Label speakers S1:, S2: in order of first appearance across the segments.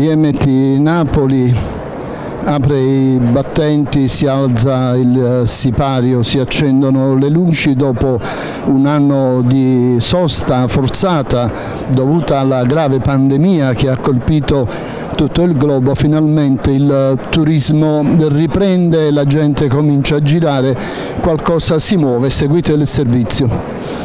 S1: BMT Napoli apre i battenti, si alza il sipario, si accendono le luci dopo un anno di sosta forzata dovuta alla grave pandemia che ha colpito tutto il globo, finalmente il turismo riprende, la gente comincia a girare, qualcosa si muove, seguite il servizio.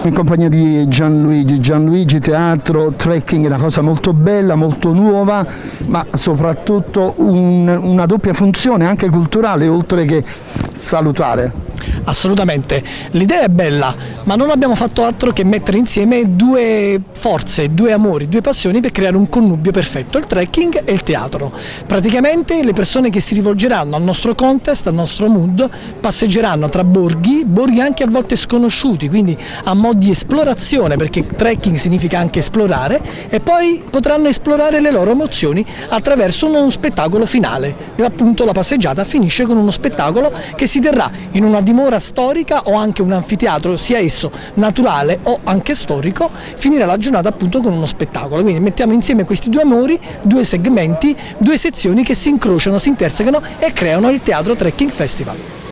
S1: In compagnia di Gianluigi, Gianluigi Teatro, trekking una cosa molto bella, molto nuova, ma soprattutto un, una doppia funzione anche culturale oltre che salutare.
S2: Assolutamente, l'idea è bella, ma non abbiamo fatto altro che mettere insieme due forze, due amori, due passioni per creare un connubio perfetto, il trekking e il teatro. Praticamente le persone che si rivolgeranno al nostro contest, al nostro mood, passeggeranno tra borghi, borghi anche a volte sconosciuti, quindi a mo' di esplorazione, perché trekking significa anche esplorare, e poi potranno esplorare le loro emozioni attraverso uno spettacolo finale. E appunto la passeggiata finisce con uno spettacolo che si terrà in una dimora storica o anche un anfiteatro, sia esso naturale o anche storico, finirà la giornata appunto con uno spettacolo. Quindi mettiamo insieme questi due amori, due segmenti, due sezioni che si incrociano, si intersecano e creano il Teatro Trekking Festival.